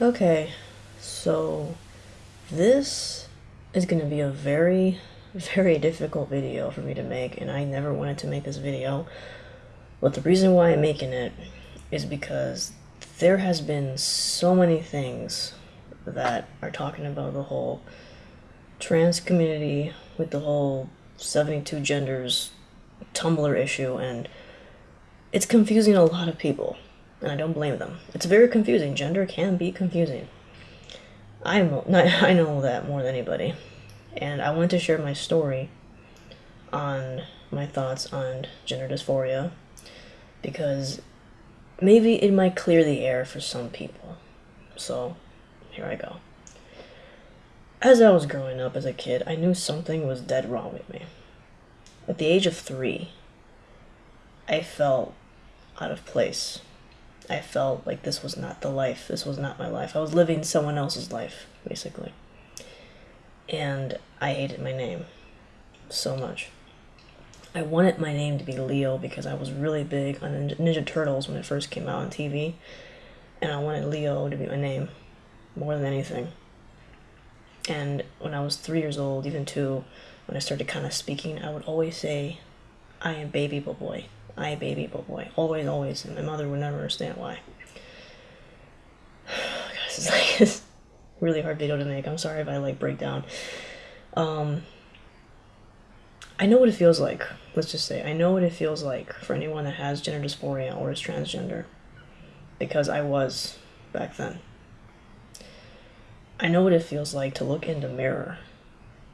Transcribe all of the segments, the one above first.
Okay, so this is going to be a very, very difficult video for me to make, and I never wanted to make this video. But the reason why I'm making it is because there has been so many things that are talking about the whole trans community with the whole 72 genders Tumblr issue, and it's confusing a lot of people, and I don't blame them. It's very confusing. Gender can be confusing. I know, I know that more than anybody, and I wanted to share my story on my thoughts on gender dysphoria because maybe it might clear the air for some people. So, here I go. As I was growing up as a kid, I knew something was dead wrong with me. At the age of three, I felt out of place. I felt like this was not the life. This was not my life. I was living someone else's life, basically. And I hated my name so much. I wanted my name to be Leo because I was really big on Ninja Turtles when it first came out on TV. And I wanted Leo to be my name more than anything. And when I was three years old, even two, when I started kind of speaking, I would always say, I am baby boy. I baby boy. Always, always. And my mother would never understand why. Guys, it's like it's really hard video to make. I'm sorry if I like break down. Um, I know what it feels like. Let's just say I know what it feels like for anyone that has gender dysphoria or is transgender, because I was back then. I know what it feels like to look in the mirror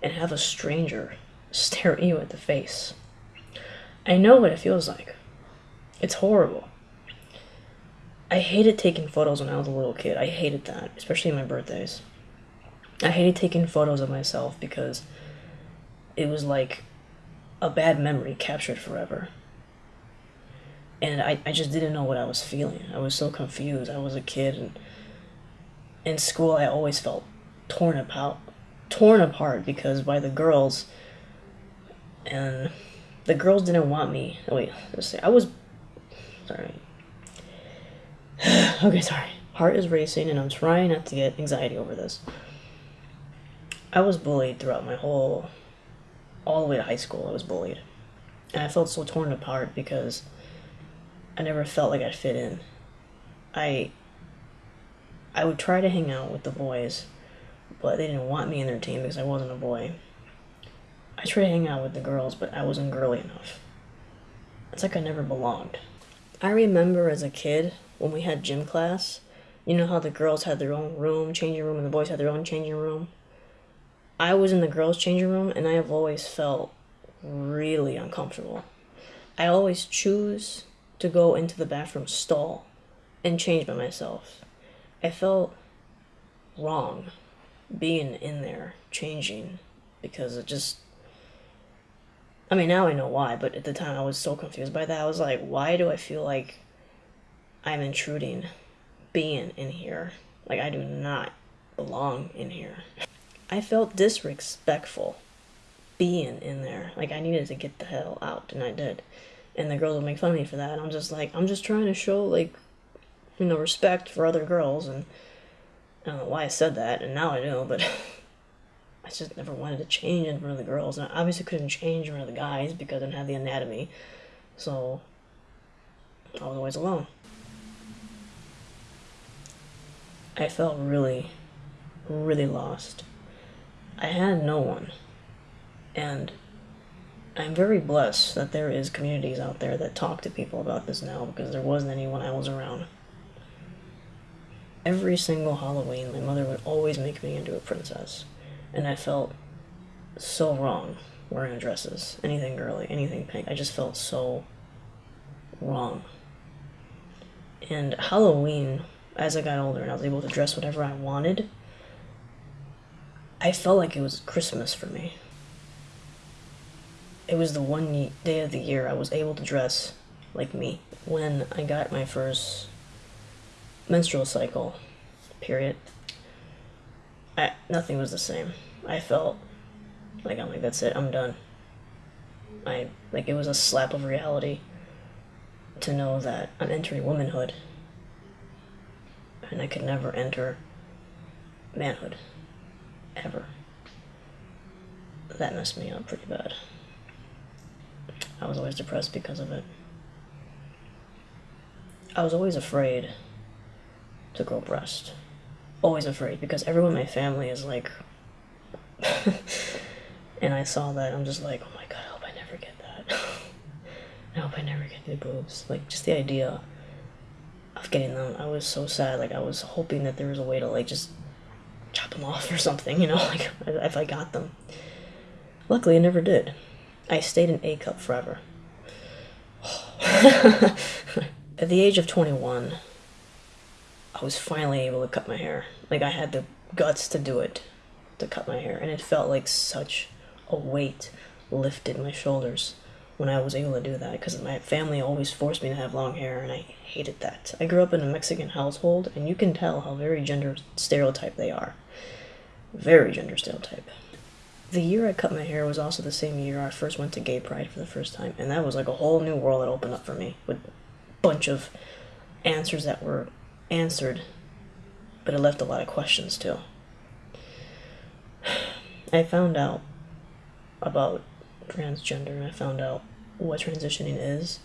and have a stranger stare at you at the face. I know what it feels like. It's horrible. I hated taking photos when I was a little kid. I hated that, especially my birthdays. I hated taking photos of myself because it was like a bad memory captured forever. And I, I just didn't know what I was feeling. I was so confused. I was a kid and in school I always felt torn apart torn apart because by the girls and the girls didn't want me. Oh, wait. I was sorry. okay, sorry. Heart is racing and I'm trying not to get anxiety over this. I was bullied throughout my whole all the way to high school. I was bullied. And I felt so torn apart because I never felt like I'd fit in. I I would try to hang out with the boys, but they didn't want me in their team because I wasn't a boy. I tried to hang out with the girls, but I wasn't girly enough. It's like I never belonged. I remember as a kid when we had gym class, you know how the girls had their own room, changing room, and the boys had their own changing room? I was in the girls' changing room, and I have always felt really uncomfortable. I always choose to go into the bathroom stall and change by myself. I felt wrong being in there changing because it just I mean now I know why, but at the time I was so confused by that. I was like, why do I feel like I'm intruding being in here? Like I do not belong in here. I felt disrespectful being in there. Like I needed to get the hell out and I did. And the girls would make fun of me for that. And I'm just like, I'm just trying to show like you know, respect for other girls, and I don't know why I said that, and now I know, but I just never wanted to change in front of the girls, and I obviously couldn't change in front of the guys because I didn't have the anatomy, so I was always alone. I felt really, really lost. I had no one, and I'm very blessed that there is communities out there that talk to people about this now because there wasn't anyone I was around. Every single Halloween, my mother would always make me into a princess. And I felt so wrong wearing dresses, anything girly, anything pink. I just felt so wrong. And Halloween, as I got older and I was able to dress whatever I wanted, I felt like it was Christmas for me. It was the one day of the year I was able to dress like me. When I got my first menstrual cycle period, I, nothing was the same. I felt like I'm like that's it. I'm done. I like it was a slap of reality to know that I'm entering womanhood, and I could never enter manhood. Ever. That messed me up pretty bad. I was always depressed because of it. I was always afraid to grow breast. Always afraid because everyone in my family is like. and I saw that, I'm just like, oh my god, I hope I never get that. I hope I never get new boobs. Like, just the idea of getting them, I was so sad. Like, I was hoping that there was a way to, like, just chop them off or something, you know, like, if I got them. Luckily, I never did. I stayed in A cup forever. At the age of 21, I was finally able to cut my hair. Like, I had the guts to do it, to cut my hair, and it felt like such a weight lifted my shoulders when I was able to do that because my family always forced me to have long hair and I hated that. I grew up in a Mexican household and you can tell how very gender stereotype they are. Very gender stereotype. The year I cut my hair was also the same year I first went to gay pride for the first time and that was like a whole new world that opened up for me with a bunch of answers that were answered but it left a lot of questions too. I found out about transgender. And I found out what transitioning is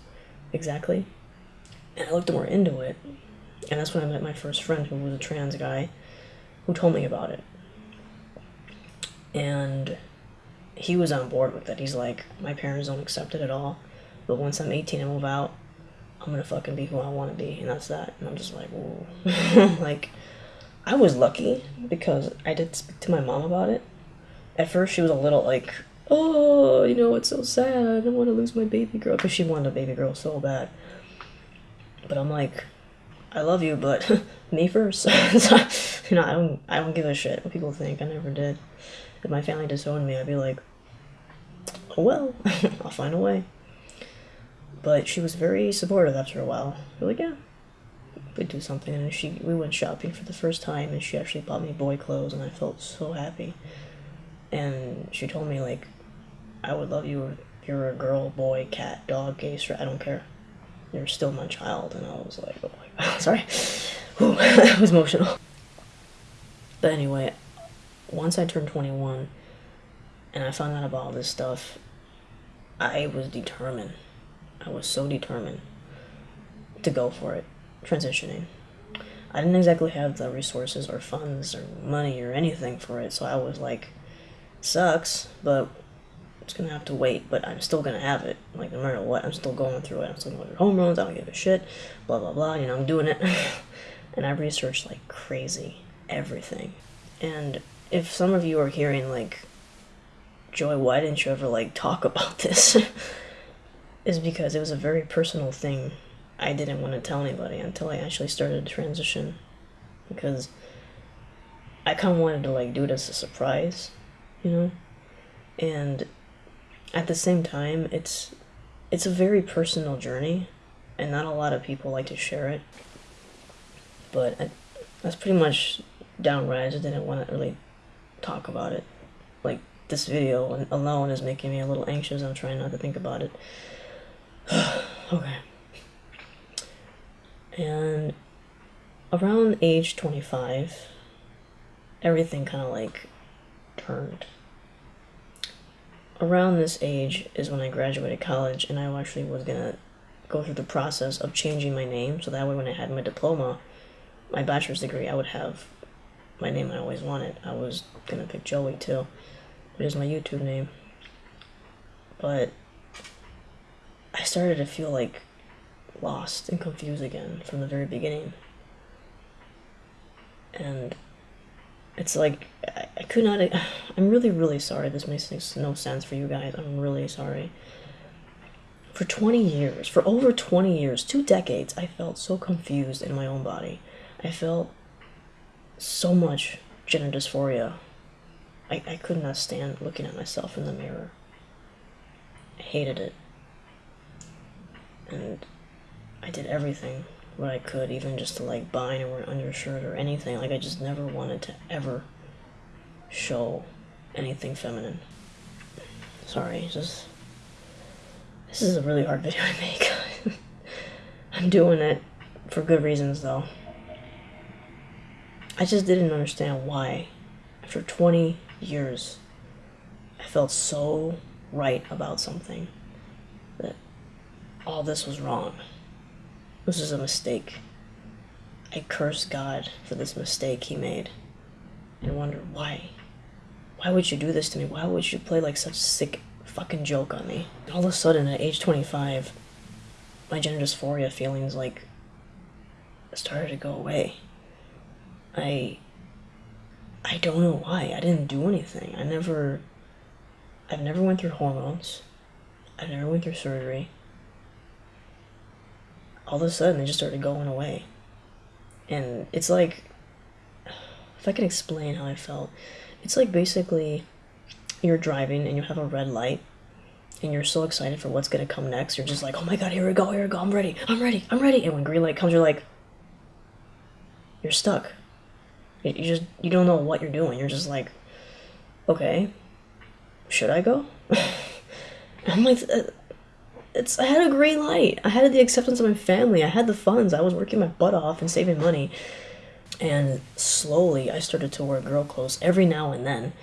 exactly. And I looked more into it. And that's when I met my first friend who was a trans guy who told me about it. And he was on board with it. He's like, my parents don't accept it at all. But once I'm 18 and move out, I'm gonna fucking be who I wanna be. And that's that. And I'm just like, whoa. like, I was lucky because I did speak to my mom about it. At first, she was a little like, oh, you know, it's so sad. I don't want to lose my baby girl because she wanted a baby girl so bad. But I'm like, I love you, but me first. so, you know, I don't, I don't give a shit what people think. I never did. If my family disowned me, I'd be like, oh well, I'll find a way. But she was very supportive after a while. Like, yeah, we do something. And she, we went shopping for the first time, and she actually bought me boy clothes, and I felt so happy. And she told me like, I would love you if you're a girl, boy, cat, dog, gay, straight, I don't care. You're still my child. And I was like, oh my god, sorry. That was emotional. But anyway, once I turned 21 and I found out about all this stuff, I was determined. I was so determined to go for it, transitioning. I didn't exactly have the resources or funds or money or anything for it, so I was like, sucks, but it's gonna have to wait, but I'm still gonna have it. Like no matter what, I'm still going through it. I'm still going through hormones. I don't give a shit. Blah blah blah. You know, I'm doing it, and I researched like crazy everything. And if some of you are hearing like, Joy, why didn't you ever like talk about this? is because it was a very personal thing. I didn't want to tell anybody until I actually started to transition, because I kind of wanted to like do it as a surprise, you know, and at the same time, it's it's a very personal journey, and not a lot of people like to share it. But I, that's pretty much downright. I just didn't want to really talk about it. Like this video alone is making me a little anxious. I'm trying not to think about it. okay. And around age 25, everything kind of like turned around this age is when I graduated college, and I actually was gonna go through the process of changing my name so that way when I had my diploma, my bachelor's degree, I would have my name I always wanted. I was gonna pick Joey too, which is my YouTube name. But I started to feel like lost and confused again from the very beginning. And it's like I, I could not. I'm really, really sorry. This makes no sense for you guys. I'm really sorry. For 20 years, for over 20 years, two decades, I felt so confused in my own body. I felt so much gender dysphoria. I, I could not stand looking at myself in the mirror. I hated it. And I did everything what I could, even just to like buy an undershirt or anything. Like I just never wanted to ever show anything feminine. Sorry, just this is a really hard video to make. I'm doing it for good reasons though. I just didn't understand why, after 20 years, I felt so right about something that all this was wrong. This is a mistake. I cursed God for this mistake he made and wondered why. Why would you do this to me? Why would you play like such a sick fucking joke on me? All of a sudden, at age 25, my gender dysphoria feelings like started to go away. I I don't know why. I didn't do anything. I never I've never went through hormones. I never went through surgery. All of a sudden, they just started going away. And it's like, if I can explain how I felt, it's like basically you're driving and you have a red light and you're so excited for what's going to come next. You're just like, oh my god, here we go, here we go, I'm ready, I'm ready, I'm ready. And when green light comes, you're like, you're stuck. You just, you don't know what you're doing. You're just like, okay, should I go? I'm like, uh, it's, I had a green light. I had the acceptance of my family. I had the funds. I was working my butt off and saving money. And slowly I started to wear girl clothes every now and then.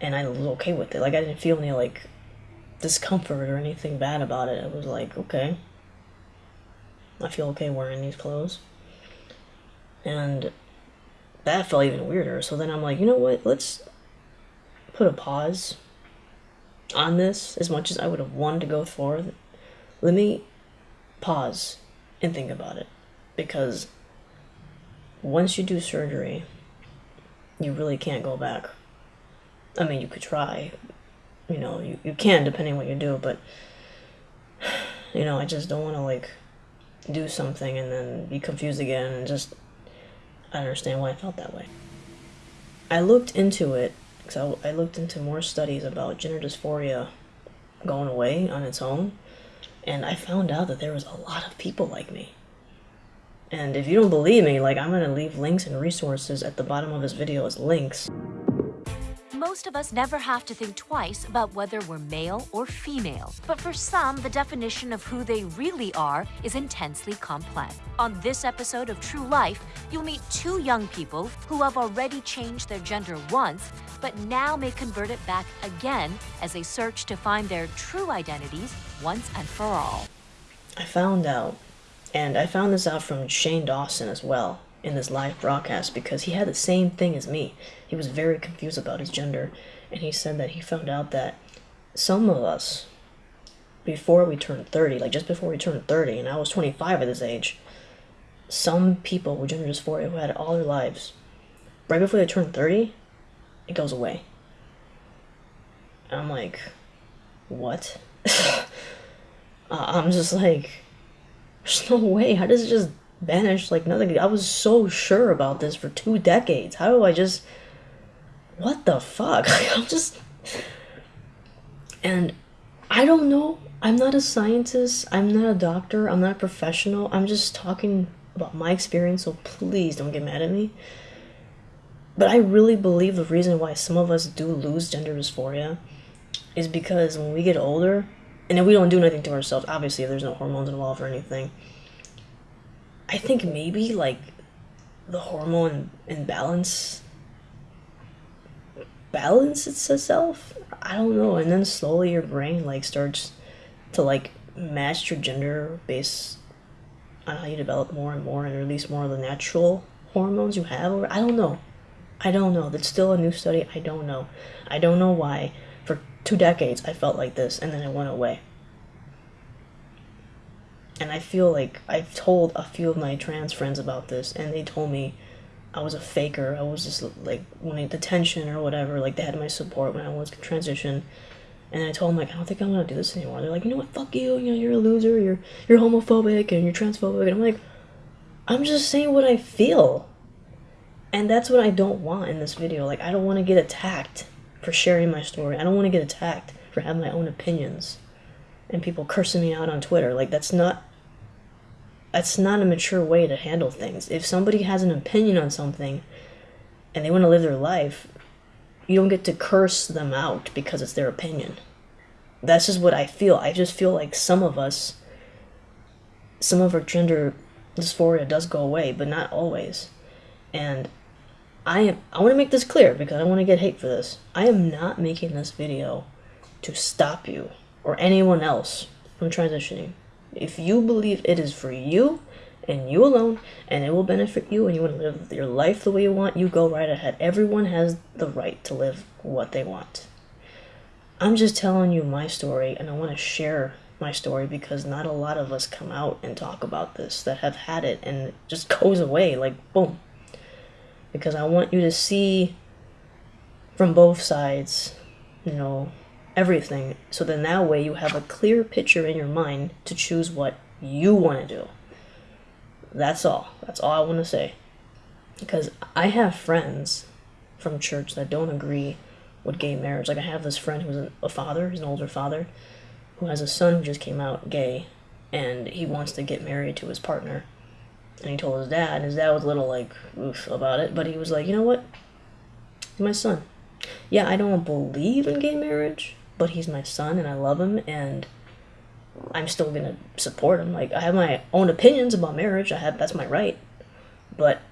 And I was okay with it. Like, I didn't feel any, like, discomfort or anything bad about it. I was like, okay. I feel okay wearing these clothes. And that felt even weirder. So then I'm like, you know what? Let's put a pause on this as much as I would have wanted to go forward. Let me pause and think about it. Because once you do surgery, you really can't go back. I mean, you could try. You know, you, you can depending what you do, but you know, I just don't want to like do something and then be confused again and just I understand why I felt that way. I looked into it because I, I looked into more studies about gender dysphoria going away on its own, and I found out that there was a lot of people like me. And if you don't believe me, like I'm gonna leave links and resources at the bottom of this video as links most of us never have to think twice about whether we're male or female. But for some, the definition of who they really are is intensely complex. On this episode of True Life, you'll meet two young people who have already changed their gender once, but now may convert it back again as they search to find their true identities once and for all. I found out, and I found this out from Shane Dawson as well, in this live broadcast because he had the same thing as me. He was very confused about his gender, and he said that he found out that some of us, before we turned 30, like just before we turned 30, and I was 25 at this age, some people with gender dysphoria who had it all their lives, right before they turn 30, it goes away. And I'm like, what? uh, I'm just like, there's no way. How does it just vanished like nothing. I was so sure about this for two decades. How do I just. What the fuck? I'm just. And I don't know. I'm not a scientist. I'm not a doctor. I'm not a professional. I'm just talking about my experience, so please don't get mad at me. But I really believe the reason why some of us do lose gender dysphoria is because when we get older, and if we don't do nothing to ourselves, obviously, if there's no hormones involved or anything, I think maybe like the hormone imbalance balances itself. I don't know, and then slowly your brain like starts to like match your gender based on how you develop more and more and release more of the natural hormones you have. Or I don't know. I don't know. That's still a new study. I don't know. I don't know why. For two decades, I felt like this, and then it went away and I feel like I've told a few of my trans friends about this, and they told me I was a faker. I was just like wanting attention or whatever. Like they had my support when I was transition, and I told them like I don't think I'm gonna do this anymore. They're like, you know what, fuck you. You know, you're a loser. You're you're homophobic and you're transphobic. And I'm like, I'm just saying what I feel, and that's what I don't want in this video. Like I don't want to get attacked for sharing my story. I don't want to get attacked for having my own opinions and people cursing me out on Twitter. Like that's not that's not a mature way to handle things. If somebody has an opinion on something and they want to live their life, you don't get to curse them out because it's their opinion. That's just what I feel. I just feel like some of us, some of our gender dysphoria does go away, but not always. And I am I want to make this clear because I don't want to get hate for this. I am not making this video to stop you or anyone else from transitioning. If you believe it is for you and you alone and it will benefit you and you want to live your life the way you want, you go right ahead. Everyone has the right to live what they want. I'm just telling you my story and I want to share my story because not a lot of us come out and talk about this that have had it and it just goes away like boom. Because I want you to see from both sides, you know, everything. So then that way you have a clear picture in your mind to choose what you want to do. That's all. That's all I want to say. Because I have friends from church that don't agree with gay marriage. Like I have this friend who's a father, he's an older father, who has a son who just came out gay, and he wants to get married to his partner. And he told his dad, and his dad was a little like oof about it, but he was like, you know what? He's my son. Yeah, I don't believe in gay marriage, but he's my son and I love him and I'm still gonna support him. Like I have my own opinions about marriage. I have that's my right, but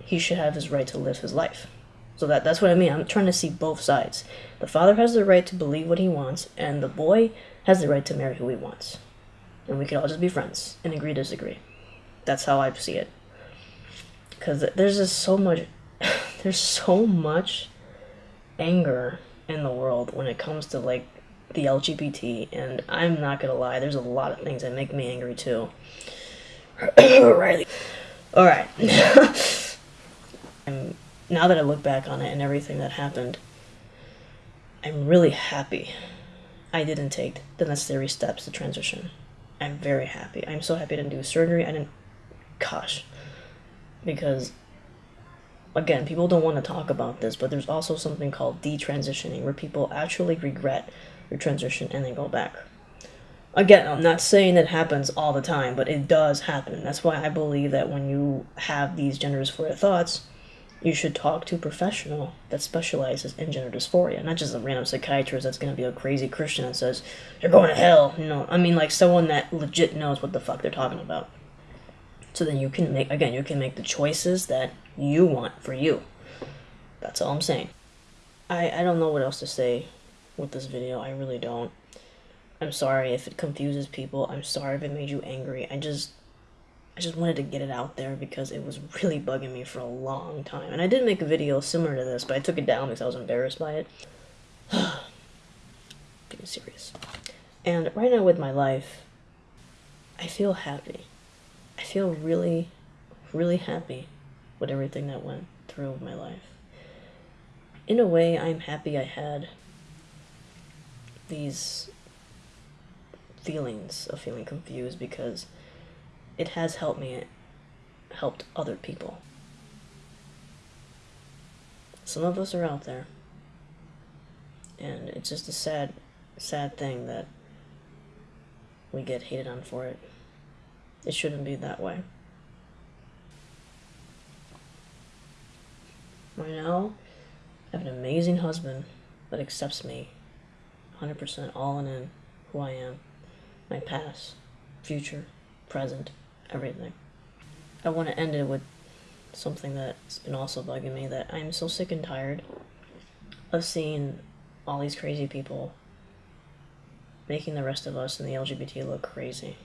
he should have his right to live his life. So that that's what I mean. I'm trying to see both sides. The father has the right to believe what he wants, and the boy has the right to marry who he wants. And we could all just be friends and agree disagree. That's how I see it. Because there's just so much, there's so much anger in the world when it comes to like the LGBT, and I'm not gonna lie, there's a lot of things that make me angry too. Riley. All right. and now that I look back on it and everything that happened, I'm really happy I didn't take the necessary steps to transition. I'm very happy. I'm so happy I didn't do surgery. I didn't, gosh, because again, people don't want to talk about this, but there's also something called detransitioning, where people actually regret their transition and then go back. Again, I'm not saying that happens all the time, but it does happen. That's why I believe that when you have these gender dysphoria thoughts, you should talk to a professional that specializes in gender dysphoria, not just a random psychiatrist that's going to be a crazy Christian that says, You're going to hell. You know, I mean, like someone that legit knows what the fuck they're talking about. So then you can make, again, you can make the choices that you want for you. That's all I'm saying. I, I don't know what else to say with this video. I really don't. I'm sorry if it confuses people. I'm sorry if it made you angry. I just I just wanted to get it out there because it was really bugging me for a long time. And I did make a video similar to this, but I took it down because I was embarrassed by it. Being serious. And right now with my life, I feel happy. I feel really, really happy with everything that went through my life. In a way, I'm happy I had these feelings of feeling confused because it has helped me, it helped other people. Some of us are out there, and it's just a sad, sad thing that we get hated on for it. It shouldn't be that way. Right now, I have an amazing husband that accepts me 100% all in, in who I am, my past, future, present, everything. I want to end it with something that's been also bugging me that I'm so sick and tired of seeing all these crazy people making the rest of us in the LGBT look crazy.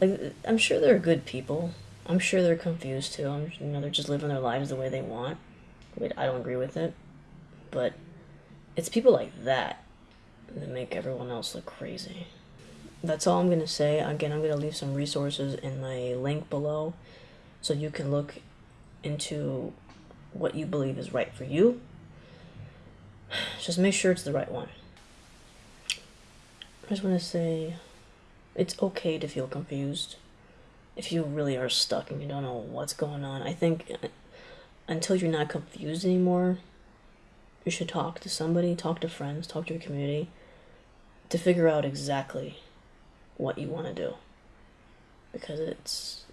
Like, I'm sure they're good people. I'm sure they're confused too. I'm, you know, they're just living their lives the way they want. I don't agree with it, but it's people like that that make everyone else look crazy. That's all I'm going to say. Again, I'm going to leave some resources in my link below so you can look into what you believe is right for you. Just make sure it's the right one. I just want to say it's okay to feel confused if you really are stuck and you don't know what's going on. I think until you're not confused anymore, you should talk to somebody, talk to friends, talk to your community to figure out exactly what you want to do. Because it's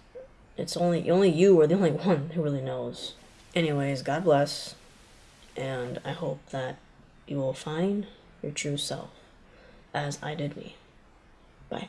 it's only only you are the only one who really knows. Anyways, God bless, and I hope that you will find your true self, as I did me. Bye.